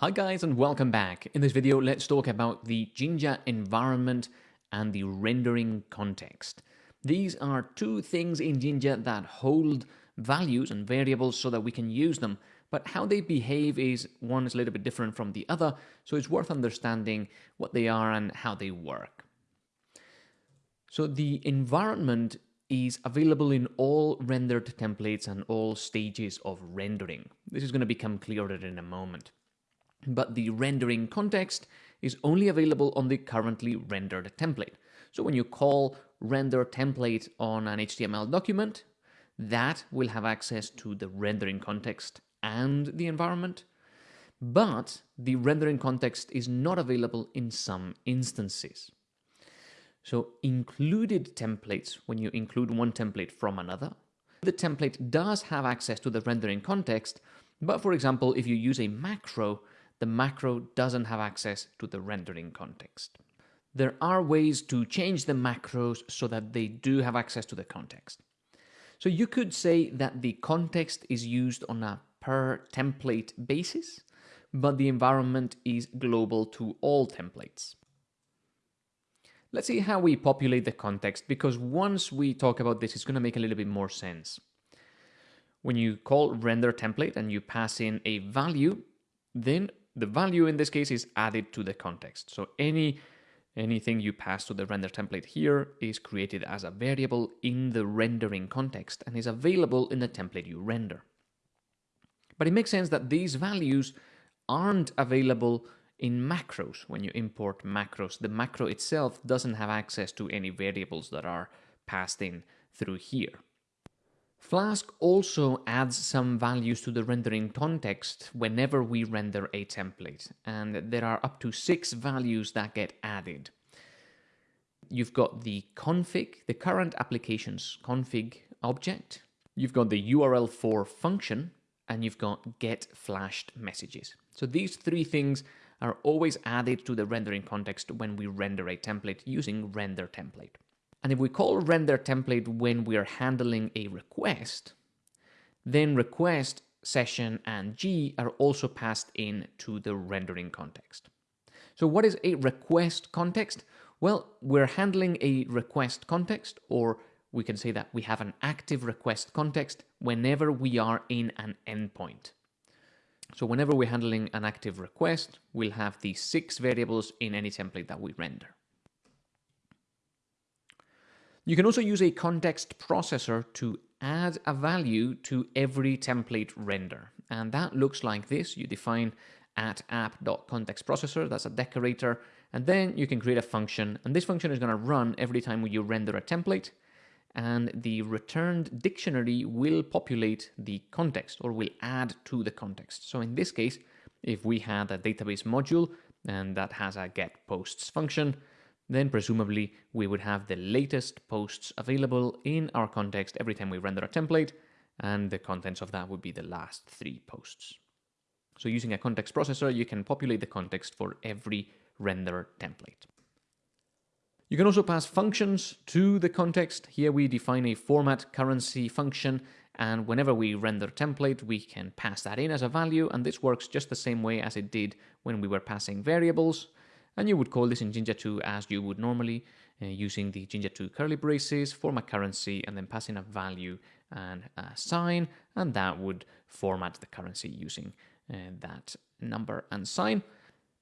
Hi guys and welcome back. In this video, let's talk about the Jinja environment and the rendering context. These are two things in Jinja that hold values and variables so that we can use them, but how they behave is one is a little bit different from the other, so it's worth understanding what they are and how they work. So the environment is available in all rendered templates and all stages of rendering. This is going to become clearer in a moment but the rendering context is only available on the currently rendered template. So when you call render template on an HTML document, that will have access to the rendering context and the environment, but the rendering context is not available in some instances. So included templates, when you include one template from another, the template does have access to the rendering context, but for example, if you use a macro, the macro doesn't have access to the rendering context. There are ways to change the macros so that they do have access to the context. So you could say that the context is used on a per template basis, but the environment is global to all templates. Let's see how we populate the context, because once we talk about this, it's going to make a little bit more sense. When you call render template and you pass in a value, then the value in this case is added to the context. So any anything you pass to the render template here is created as a variable in the rendering context and is available in the template you render. But it makes sense that these values aren't available in macros when you import macros. The macro itself doesn't have access to any variables that are passed in through here. Flask also adds some values to the rendering context whenever we render a template, and there are up to six values that get added. You've got the config, the current application's config object, you've got the URL for function, and you've got get flashed messages. So these three things are always added to the rendering context when we render a template using render template. And if we call render template when we're handling a request, then request, session, and G are also passed in to the rendering context. So what is a request context? Well, we're handling a request context, or we can say that we have an active request context whenever we are in an endpoint. So whenever we're handling an active request, we'll have these six variables in any template that we render. You can also use a context processor to add a value to every template render. And that looks like this. You define at app.contextProcessor, that's a decorator, and then you can create a function, and this function is going to run every time you render a template, and the returned dictionary will populate the context, or will add to the context. So in this case, if we had a database module, and that has a get posts function, then presumably we would have the latest posts available in our context every time we render a template, and the contents of that would be the last three posts. So using a context processor, you can populate the context for every render template. You can also pass functions to the context. Here we define a format currency function, and whenever we render template, we can pass that in as a value, and this works just the same way as it did when we were passing variables. And you would call this in Jinja 2 as you would normally uh, using the Jinja 2 curly braces, format currency, and then passing a value and a sign, and that would format the currency using uh, that number and sign.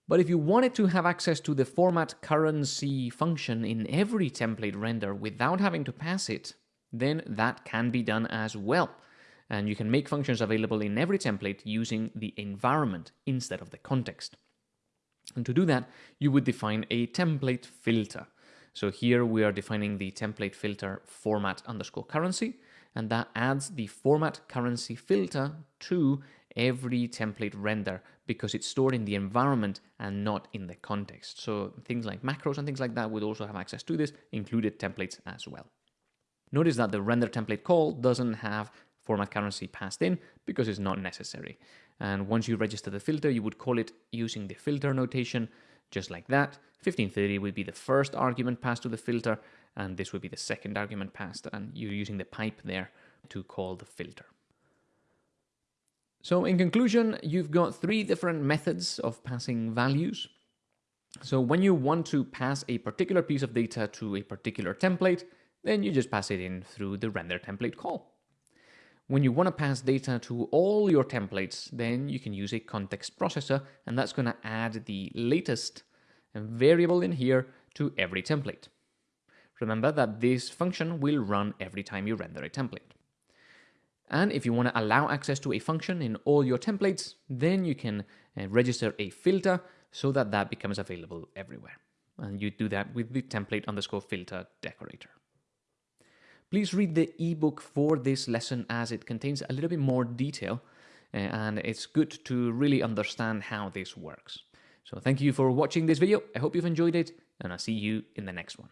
But if you wanted to have access to the format currency function in every template render without having to pass it, then that can be done as well. And you can make functions available in every template using the environment instead of the context. And to do that, you would define a template filter. So here we are defining the template filter format underscore currency, and that adds the format currency filter to every template render because it's stored in the environment and not in the context. So things like macros and things like that would also have access to this, included templates as well. Notice that the render template call doesn't have format currency passed in because it's not necessary. And once you register the filter, you would call it using the filter notation, just like that. 1530 would be the first argument passed to the filter, and this would be the second argument passed, and you're using the pipe there to call the filter. So in conclusion, you've got three different methods of passing values. So when you want to pass a particular piece of data to a particular template, then you just pass it in through the render template call. When you want to pass data to all your templates, then you can use a context processor, and that's going to add the latest variable in here to every template. Remember that this function will run every time you render a template. And if you want to allow access to a function in all your templates, then you can uh, register a filter so that that becomes available everywhere. And you do that with the template underscore filter decorator. Please read the ebook for this lesson as it contains a little bit more detail uh, and it's good to really understand how this works. So thank you for watching this video. I hope you've enjoyed it and I'll see you in the next one.